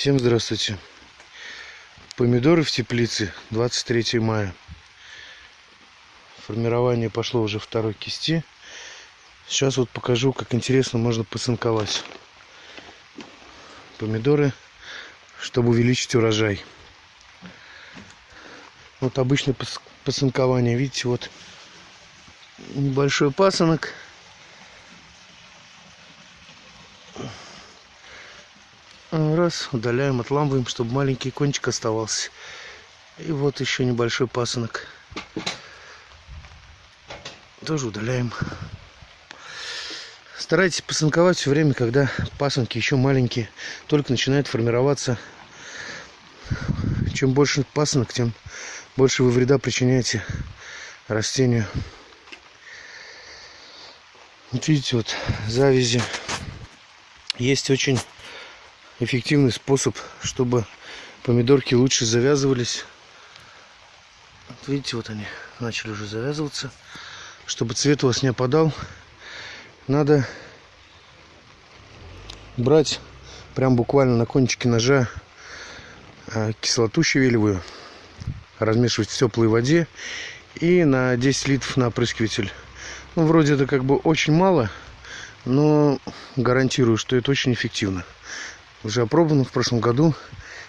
Всем здравствуйте. Помидоры в теплице 23 мая. Формирование пошло уже второй кисти. Сейчас вот покажу, как интересно можно пацинковать помидоры, чтобы увеличить урожай. Вот обычное пацинкование. Видите, вот небольшой пасынок. Раз, удаляем, отламываем, чтобы маленький кончик оставался. И вот еще небольшой пасынок. Тоже удаляем. Старайтесь пасынковать все время, когда пасынки еще маленькие, только начинают формироваться. Чем больше пасынок, тем больше вы вреда причиняете растению. Вот видите, вот завязи. Есть очень эффективный способ, чтобы помидорки лучше завязывались. Вот видите, вот они начали уже завязываться. Чтобы цвет у вас не опадал, надо брать прям буквально на кончике ножа а, кислоту щавелевую, размешивать в теплой воде и на 10 литров на опрыскиватель. Ну, вроде это как бы очень мало, но гарантирую, что это очень эффективно уже опробовано в прошлом году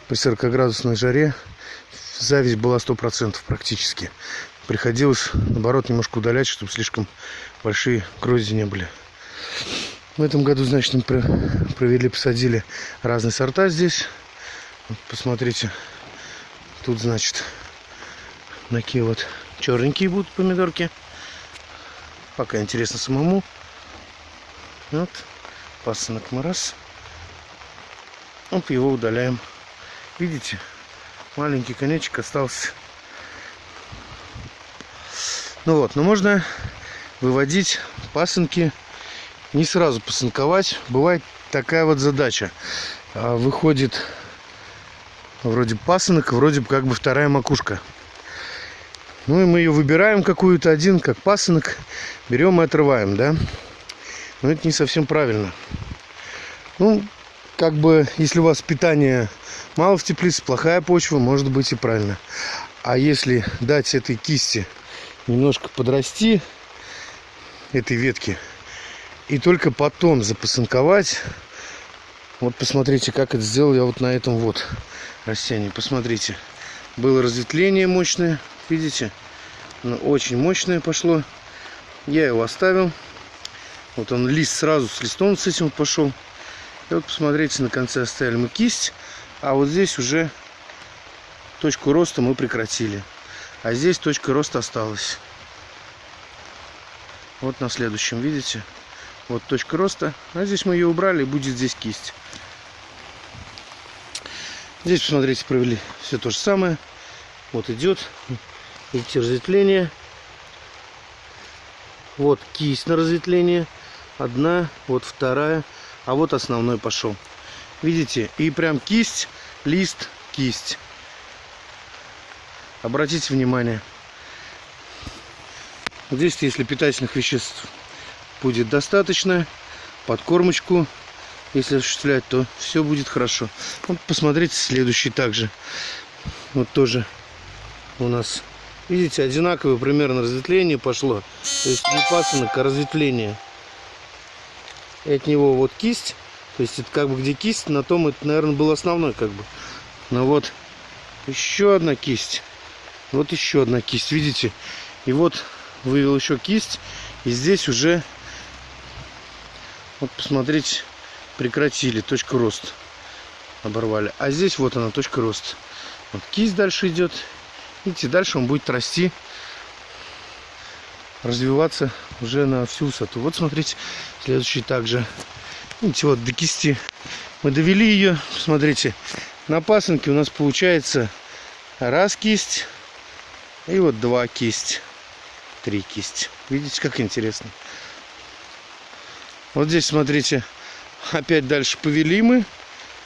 при 40-градусной жаре. Зависть была 100% практически. Приходилось, наоборот, немножко удалять, чтобы слишком большие грозди не были. В этом году, значит, мы провели, посадили разные сорта здесь. Вот, посмотрите, тут, значит, такие вот черненькие будут помидорки. Пока интересно самому. Вот, пасынок мы раз. Вот его удаляем. Видите? Маленький конечек остался. Ну вот, но можно выводить пасынки, не сразу пасынковать. Бывает такая вот задача. А, выходит вроде пасынок, вроде как бы вторая макушка. Ну и мы ее выбираем какую-то один, как пасынок, берем и отрываем, да? Но это не совсем правильно. Ну, как бы, если у вас питания мало в теплице, плохая почва, может быть и правильно. А если дать этой кисти немножко подрасти, этой ветки, и только потом запасынковать, вот посмотрите, как это сделал я вот на этом вот растении. Посмотрите, было разветвление мощное, видите? Оно очень мощное пошло. Я его оставил. Вот он лист сразу с листом с этим пошел. И вот посмотрите, на конце оставили мы кисть, а вот здесь уже точку роста мы прекратили. А здесь точка роста осталась. Вот на следующем, видите? Вот точка роста. А здесь мы ее убрали, будет здесь кисть. Здесь, посмотрите, провели все то же самое. Вот идет. Видите, разветвление. Вот кисть на разветвление. Одна, вот вторая. А вот основной пошел. Видите? И прям кисть, лист, кисть. Обратите внимание. Здесь, если питательных веществ будет достаточно, подкормочку, если осуществлять, то все будет хорошо. Вот посмотрите следующий также. Вот тоже у нас, видите, одинаковое примерно разветвление пошло. То есть не пасынок, а разветвление и от него вот кисть. То есть это как бы где кисть, на том это, наверное, был основной как бы. Но вот еще одна кисть. Вот еще одна кисть, видите? И вот вывел еще кисть. И здесь уже, вот посмотрите, прекратили точку роста. Оборвали. А здесь вот она, точка роста. Вот кисть дальше идет. Видите, дальше он будет расти развиваться уже на всю высоту. Вот смотрите, следующий также. Видите, вот до кисти мы довели ее. Смотрите, на пасынке у нас получается раз кисть и вот два кисть, три кисть. Видите, как интересно. Вот здесь, смотрите, опять дальше повели мы.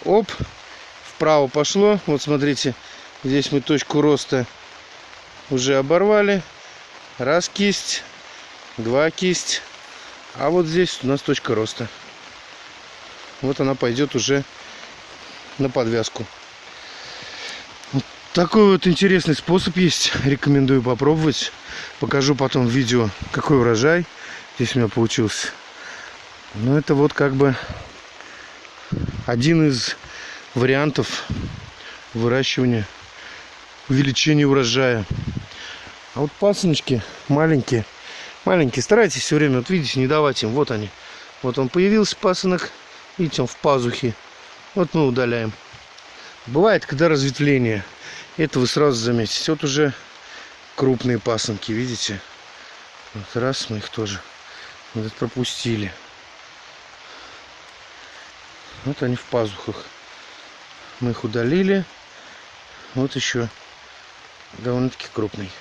Оп, вправо пошло. Вот смотрите, здесь мы точку роста уже оборвали раз кисть, два кисть, а вот здесь у нас точка роста. Вот она пойдет уже на подвязку. Вот такой вот интересный способ есть. Рекомендую попробовать. Покажу потом в видео, какой урожай здесь у меня получился. Ну, это вот как бы один из вариантов выращивания, увеличения урожая. А вот пасыночки маленькие, маленькие, старайтесь все время, вот видите, не давать им. Вот они. Вот он появился пасынок, видите, он в пазухе. Вот мы удаляем. Бывает, когда разветвление, это вы сразу заметите. Вот уже крупные пасынки, видите? Вот раз мы их тоже вот пропустили. Вот они в пазухах. Мы их удалили. Вот еще довольно-таки крупный.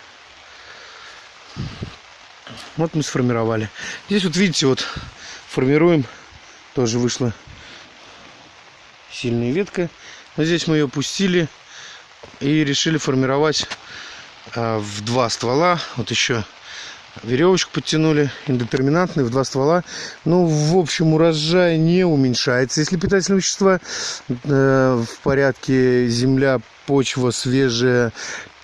Вот мы сформировали. Здесь вот видите, вот формируем. Тоже вышла сильная ветка. Но здесь мы ее пустили и решили формировать а, в два ствола. Вот еще веревочку подтянули, индетерминантный в два ствола. Ну, в общем, урожай не уменьшается. Если питательные вещества э, в порядке, земля, почва свежая,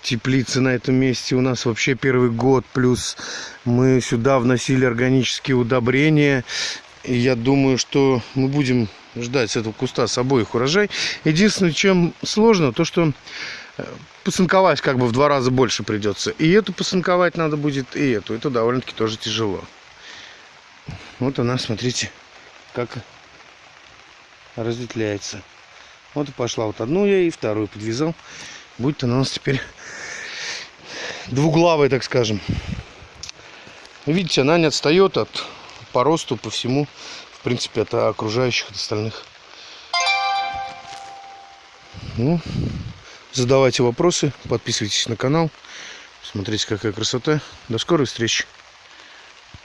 теплицы на этом месте у нас вообще первый год, плюс мы сюда вносили органические удобрения. И я думаю, что мы будем ждать с этого куста с обоих урожай. Единственное, чем сложно, то что э, посынковать как бы в два раза больше придется. И эту посынковать надо будет, и эту. Это довольно-таки тоже тяжело. Вот она, смотрите, как разветвляется. Вот и пошла вот одну я и вторую подвязал. Будет она у нас теперь двуглавая, так скажем. Видите, она не отстает от по росту, по всему, в принципе, от окружающих, от остальных. Ну, Задавайте вопросы, подписывайтесь на канал. Смотрите, какая красота. До скорой встречи.